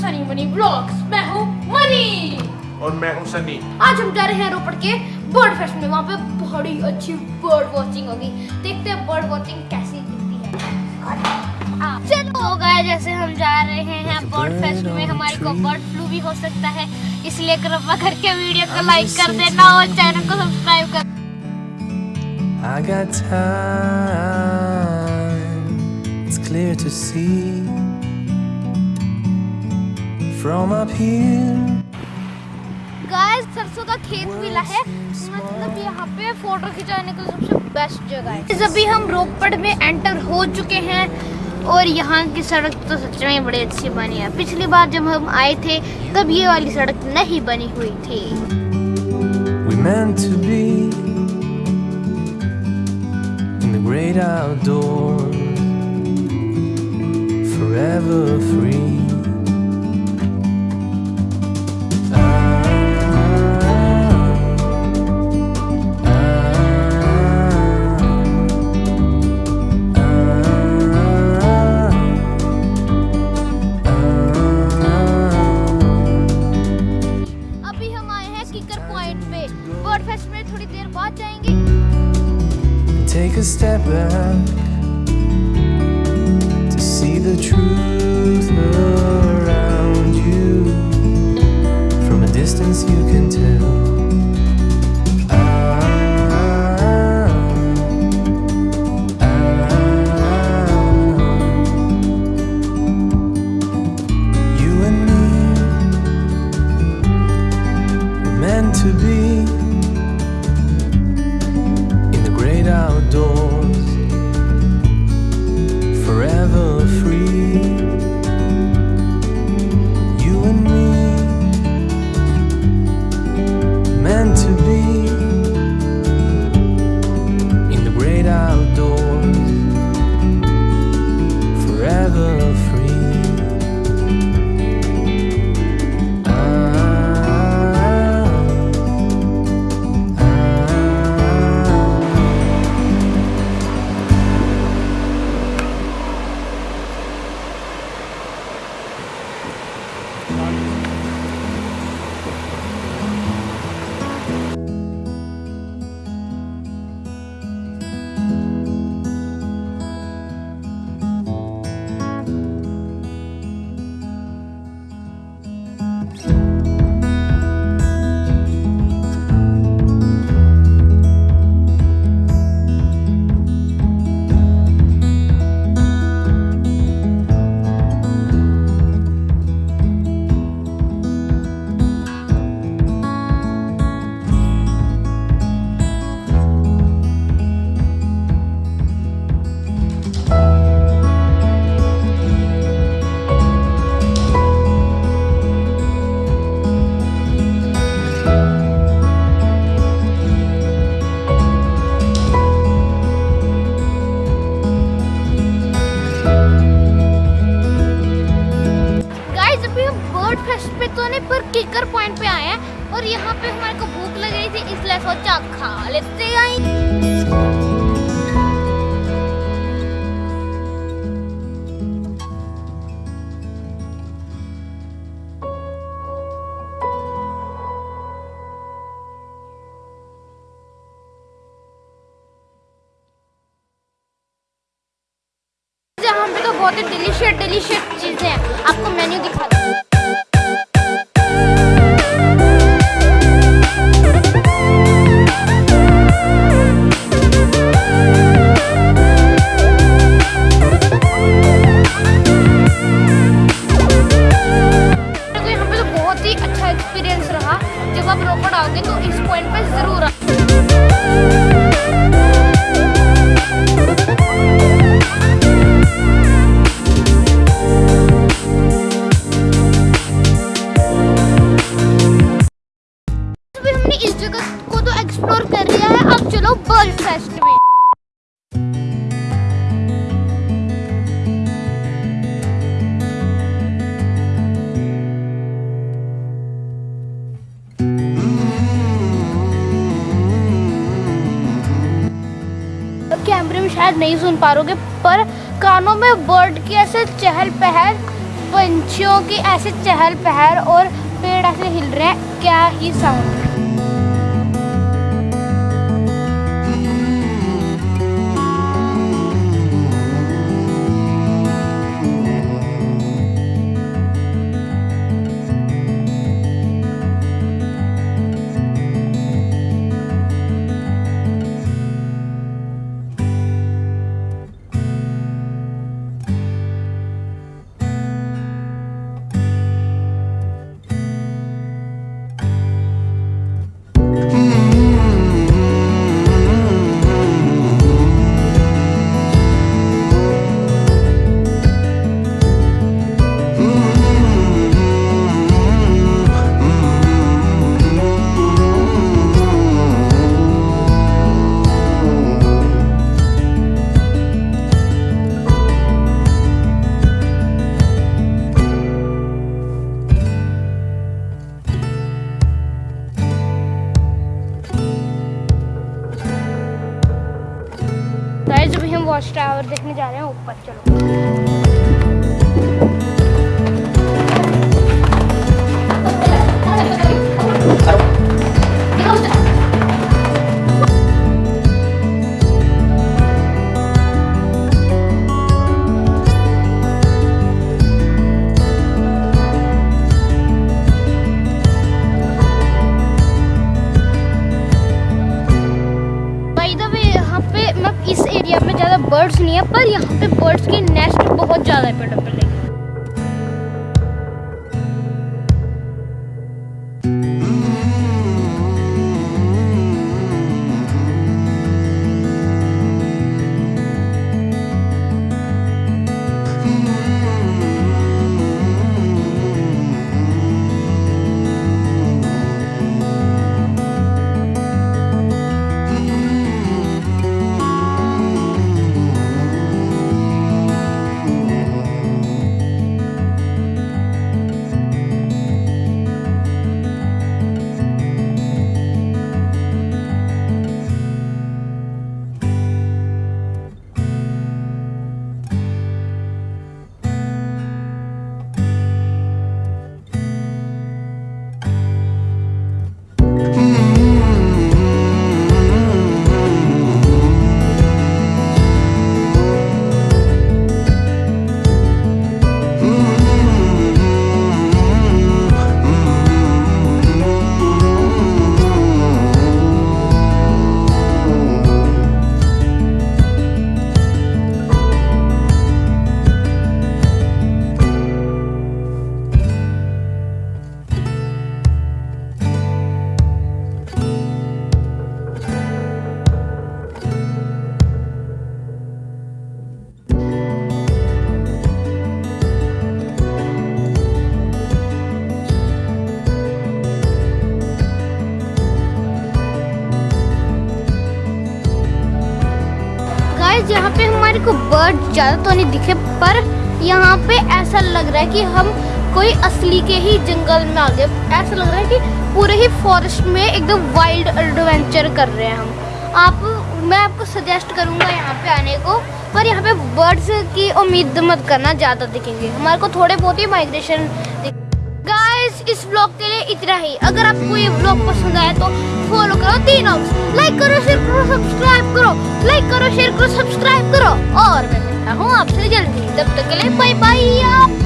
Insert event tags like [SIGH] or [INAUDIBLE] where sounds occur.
Sunny money blogs. मैं हूँ money. और मैं हूँ सनी। आज हम जा रहे हैं रोपड़ के बर्ड फेस्ट में। वहाँ पे बड़ी अच्छी बर्ड वॉचिंग होगी। देखते हैं बर्ड वॉचिंग कैसी दिखती है। चलो तो गाय जैसे हम जा रहे हैं बर्ड फेस्ट में। हमारे को बर्ड फ्लू भी हो सकता है। इसलिए कृपा करके वीडियो को लाइक कर देना और चैनल को सब्सक्राइब कर I got time, it's clear to see. From up here. Guys सरसों का खेत मिला है मतलब यहाँ पे फ़ोटो खिंचाने का सबसे बेस्ट जगह है अभी हम रोपड़ में एंटर हो चुके हैं और यहाँ की सड़क तो सच में बड़ी अच्छी बनी है पिछली बार जब हम आए थे तब ये वाली सड़क नहीं बनी हुई थी We meant to be in the great outdoors, forever free. Bird fest में थोड़ी देर बाद जाएंगे Take a step back to see the truth around you. From a distance, you can Guys यहाँ पे तो बहुत ही डिलीशियस डिलीशियस चीज़ें हैं। आपको मेन्यू दिखा दूँ। शायद नहीं सुन पा रोगे पर कानों में बर्ड की ऐसे चहल पहल, पंछियों की ऐसे चहल पहल और पेड़ ऐसे हिल रहे हैं, क्या ही साउंड वॉच टावर देखने जा रहे हैं ऊपर चलो। बाय [LAUGHS] नहीं है पर यहाँ पे बर्ड्स के नेस्ट बहुत ज़्यादा है। बर्ड ज़्यादा तो नहीं दिखे, पर यहाँ पे ऐसा लग रहा है कि हम कोई असली के ही जंगल में आ गए। ऐसा लग रहा है कि पूरे ही फॉरेस्ट में एकदम वाइल्ड एडवेंचर कर रहे हैं हम। आप, मैं आपको सजेस्ट करूँगा यहाँ पे आने को, पर यहाँ पे बर्ड्स की उम्मीद मत करना, ज़्यादा दिखेंगे। हमारे को थोड़े बहुत ही माइग्रेशन गाइस इस ब्लॉग के लिए इतना ही। अगर आपको ये ब्लॉग पसंद आया तो फॉलो करो तीन लाइक करो शेयर करो सब्सक्राइब करो। लाइक करो शेयर करो सब्सक्राइब करो। और मैं मिलता हूँ आपसे जल्दी। तब तक के लिए बाय बाय